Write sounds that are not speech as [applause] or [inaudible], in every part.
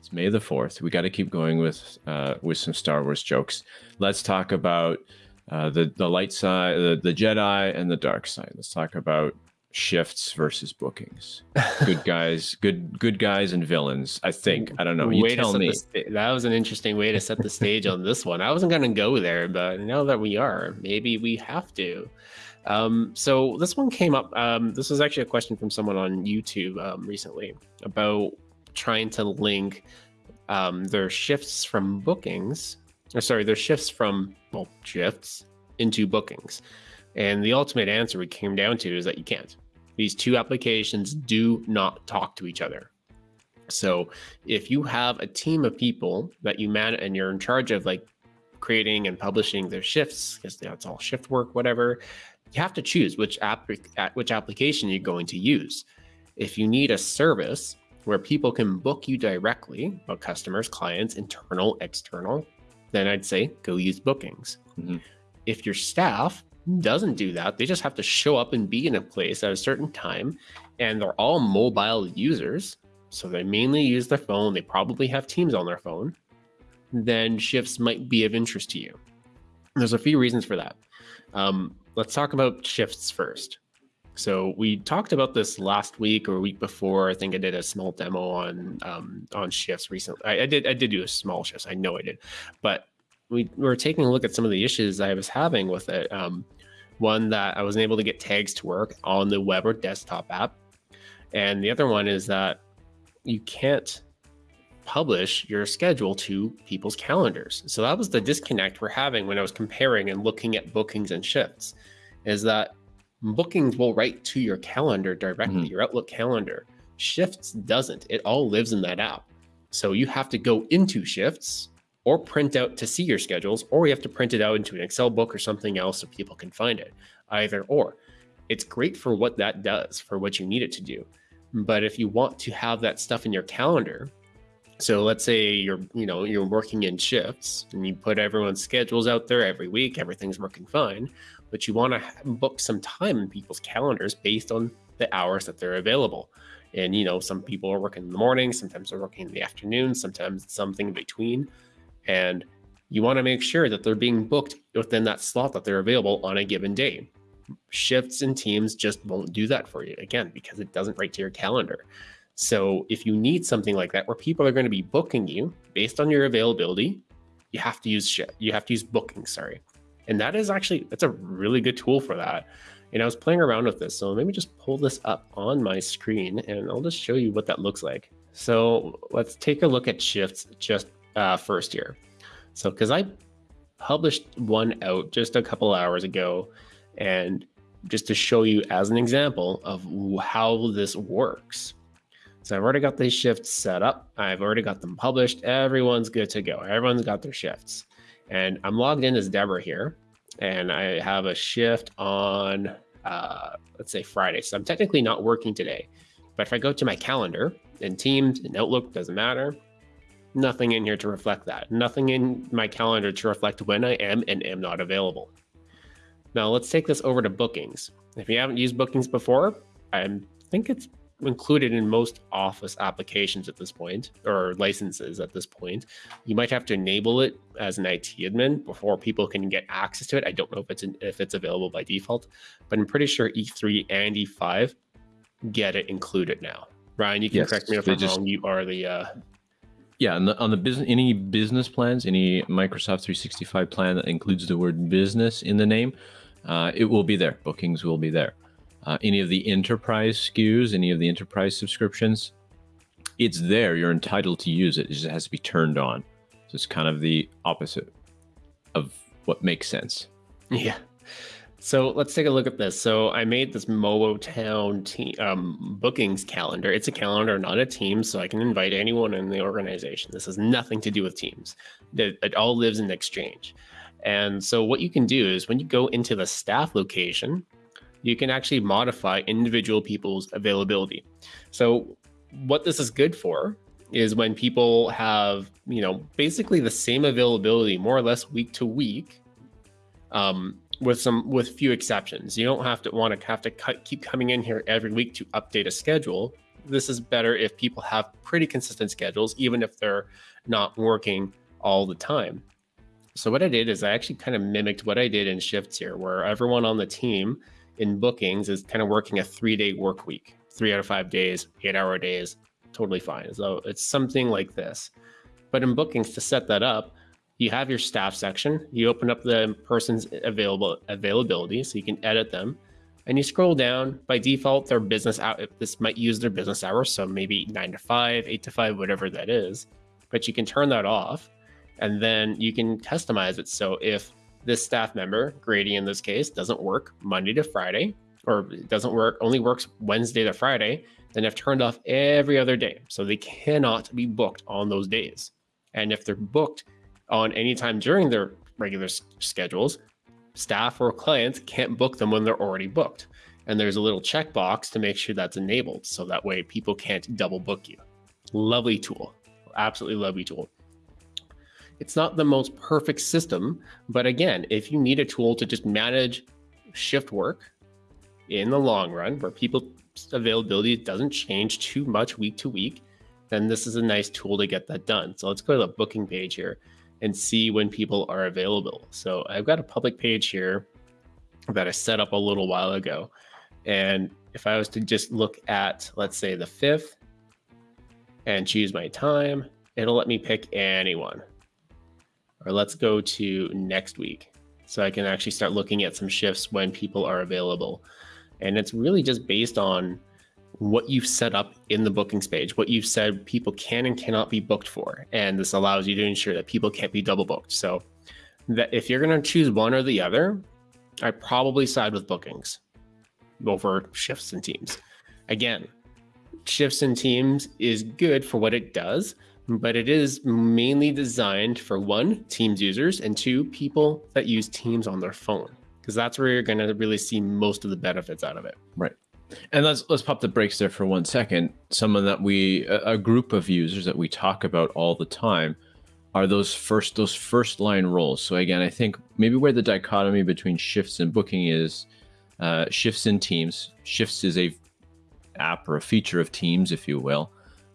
It's May the fourth. We got to keep going with uh, with some Star Wars jokes. Let's talk about uh, the the light side, the, the Jedi, and the dark side. Let's talk about shifts versus bookings. [laughs] Good guys, good good guys and villains. I think. I don't know. You way tell me. Sta- that was an interesting way to set the stage on this one. I wasn't going to go there, but now that we are, maybe we have to. Um, so this one came up. Um, this was actually a question from someone on YouTube um, recently about trying to link um, their shifts from bookings, or sorry, their shifts from well shifts into bookings. And the ultimate answer we came down to is that you can't. These two applications do not talk to each other. So if you have a team of people that you man and you're in charge of like creating and publishing their shifts, because that's all shift work, whatever, you have to choose which app which application you're going to use. If you need a service where people can book you directly, about customers, clients, internal, external, then I'd say go use bookings. Mm-hmm. If your staff doesn't do that. They just have to show up and be in a place at a certain time. And they're all mobile users. So they mainly use their phone. They probably have Teams on their phone. Then shifts might be of interest to you. There's a few reasons for that. Um, let's talk about shifts first. So we talked about this last week or week before. I think I did a small demo on um, on shifts recently. I, I, did I did do a small shifts. I know I did, but we were taking a look at some of the issues I was having with it. Um, one that I wasn't able to get tags to work on the web or desktop app. And the other one is that you can't publish your schedule to people's calendars. So that was the disconnect we're having when I was comparing and looking at bookings and shifts is that bookings will write to your calendar directly, mm-hmm. your Outlook calendar. Shifts doesn't. It all lives in that app. So you have to go into shifts or print out to see your schedules, or you have to print it out into an Excel book or something else so people can find it. Either or. It's great for what that does, for what you need it to do. But if you want to have that stuff in your calendar, so let's say you're, you know, you're working in shifts and you put everyone's schedules out there every week, everything's working fine, but you want to book some time in people's calendars based on the hours that they're available. And you know, some people are working in the morning, sometimes they're working in the afternoon, sometimes something in between. And you want to make sure that they're being booked within that slot that they're available on a given day. Shifts and teams just won't do that for you again because it doesn't write to your calendar. So if you need something like that where people are going to be booking you based on your availability, you have to use. You have to use booking, sorry. And that is actually that's a really good tool for that. And I was playing around with this. So let me just pull this up on my screen and I'll just show you what that looks like. So let's take a look at shifts just uh, first year. So, because I published one out just a couple hours ago, and just to show you as an example of how this works. So I've already got these shifts set up. I've already got them published. Everyone's good to go. Everyone's got their shifts. And I'm logged in as Deborah here. And I have a shift on, uh, let's say Friday. So I'm technically not working today. But if I go to my calendar in Teams, in Outlook, doesn't matter nothing in here to reflect that. Nothing in my calendar to reflect when I am and am not available. Now let's take this over to bookings. If you haven't used bookings before, I think it's included in most office applications at this point or licenses at this point. You might have to enable it as an IT admin before people can get access to it. I don't know if it's in, if it's available by default, but I'm pretty sure E3 and E5 get it included now. Ryan, you can yes, correct me if I'm just, wrong. You are the uh, yeah, on the, on the business, any business plans, any Microsoft 365 plan that includes the word business in the name, uh, it will be there. Bookings will be there. Uh, any of the enterprise SKUs, any of the enterprise subscriptions, it's there. You're entitled to use it. It just has to be turned on. So it's kind of the opposite of what makes sense. Yeah. So let's take a look at this. So I made this MoboTown team, um, bookings calendar. It's a calendar, not a team, so I can invite anyone in the organization. This has nothing to do with teams. It, it all lives in Exchange. And so what you can do is when you go into the staff location, you can actually modify individual people's availability. So what this is good for is when people have, you know, basically the same availability more or less week to week. Um, with some with few exceptions. You don't have to want to have to cut, keep coming in here every week to update a schedule. this is better if people have pretty consistent schedules, even if they're not working all the time. So what I did is I actually kind of mimicked what I did in shifts here, where everyone on the team in bookings is kind of working a three day work week, three out of five days, eight hour days, totally fine. So it's something like this. But in bookings, to set that up, you have your staff section. You open up the person's available availability so you can edit them. And you scroll down. By default, their business out this might use their business hours, so maybe nine to five, eight to five, whatever that is. But you can turn that off and then you can customize it. So if this staff member, Grady in this case, doesn't work Monday to Friday, or doesn't work, only works Wednesday to Friday, then I've turned off every other day. So they cannot be booked on those days. And if they're booked on any time during their regular schedules, staff or clients can't book them when they're already booked. And there's a little checkbox to make sure that's enabled. So that way people can't double book you. Lovely tool. Absolutely lovely tool. It's not the most perfect system, but again, if you need a tool to just manage shift work in the long run, where people's availability doesn't change too much week to week, then this is a nice tool to get that done. So let's go to the booking page here and see when people are available. So I've got a public page here that I set up a little while ago. And if I was to just look at, let's say, the 5th and choose my time, it'll let me pick anyone or let's go to next week. So I can actually start looking at some shifts when people are available. And it's really just based on what you've set up in the bookings page, what you've said people can and cannot be booked for. And this allows you to ensure that people can't be double booked. So that if you're going to choose one or the other, I probably side with bookings over shifts and teams. Again, shifts and teams is good for what it does, but it is mainly designed for one, Teams users, and two, people that use Teams on their phone, because that's where you're going to really see most of the benefits out of it. Right. And let's let's pop the brakes there for one second. Someone that we a, group of users that we talk about all the time are those first those first line roles. So again, I think maybe where the dichotomy between shifts and booking is uh, shifts in Teams. Shifts is a app or a feature of Teams, if you will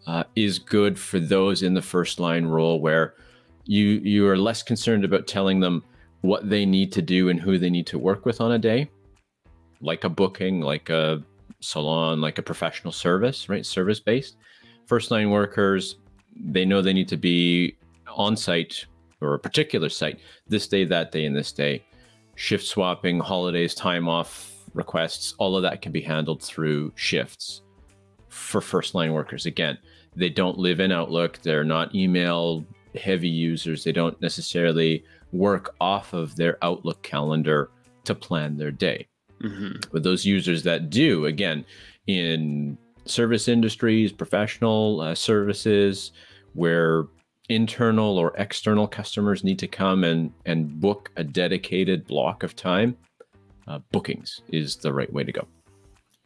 uh, is good for those in the first line role where you you are less concerned about telling them what they need to do and who they need to work with on a day, like a booking, like a salon, like a professional service, right? Service based. First line workers, they know they need to be on site or a particular site this day, that day, and this day. Shift swapping, holidays, time off requests, all of that can be handled through shifts for first line workers. Again, they don't live in Outlook. They're not email heavy users. They don't necessarily work off of their Outlook calendar to plan their day. Mm-hmm. But those users that do, again, in service industries, professional uh, services, where internal or external customers need to come and, and book a dedicated block of time, uh, bookings is the right way to go.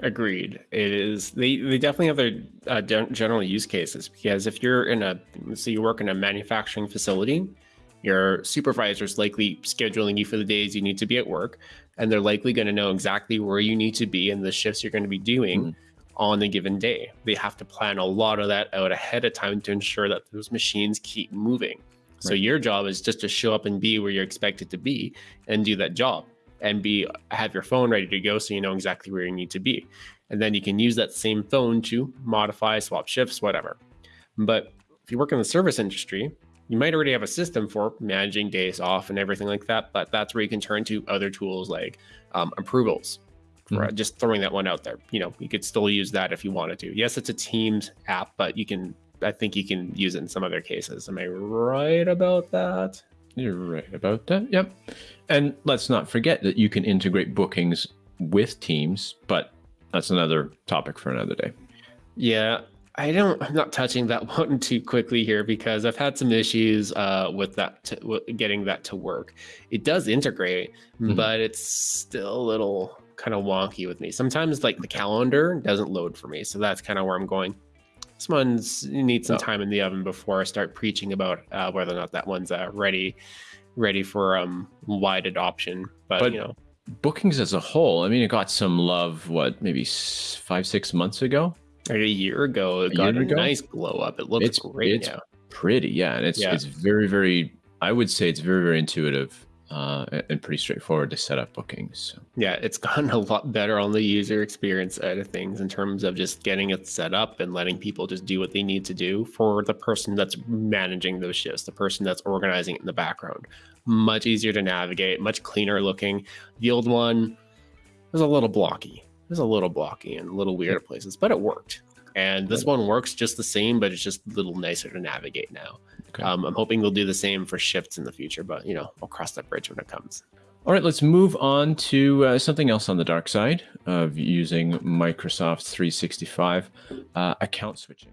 Agreed. It is. They they definitely have their uh, general use cases because if you're in a so you work in a manufacturing facility, your supervisor is likely scheduling you for the days you need to be at work, and they're likely going to know exactly where you need to be and the shifts you're going to be doing mm-hmm. on the given day. They have to plan a lot of that out ahead of time to ensure that those machines keep moving. Right. So your job is just to show up and be where you're expected to be and do that job and be have your phone ready to go so you know exactly where you need to be. And then you can use that same phone to modify, swap shifts, whatever. But if you work in the service industry, you might already have a system for managing days off and everything like that. But that's where you can turn to other tools like um, approvals. For mm-hmm. just throwing that one out there, you know, you could still use that if you wanted to. Yes, it's a Teams app, but you can. I think you can use it in some other cases. Am I right about that? You're right about that. Yep. And let's not forget that you can integrate bookings with Teams, but that's another topic for another day. Yeah. I don't. I'm not touching that [laughs] one too quickly here because I've had some issues uh, with that, to, getting that to work. It does integrate, mm-hmm. but it's still a little kind of wonky with me. Sometimes, like the calendar doesn't load for me, so that's kind of where I'm going. This one's needs some oh. time in the oven before I start preaching about uh, whether or not that one's uh, ready, ready for um, wide adoption. But, but you know, bookings as a whole, I mean, it got some love. What maybe five, six months ago. Like a year ago, it A got a ago? nice glow up. It looks It's- great it's now. Pretty, yeah, and it's Yeah. it's very very. I would say it's very very intuitive uh, and- pretty straightforward to set up bookings. So. Yeah, it's gotten a lot better on the user experience side of things in terms of just getting it set up and letting people just do what they need to do for the person that's managing those shifts, the person that's organizing it in the background. Much easier to navigate, much cleaner looking. The old one was a little blocky. It was a little blocky and a little weird at places, but it worked. And this one works just the same, but it's just a little nicer to navigate now. Okay. Um, I'm hoping they'll do the same for shifts in the future, but you know, I'll cross that bridge when it comes. All right, let's move on to uh, something else on the dark side of using Microsoft 365 uh, account switching.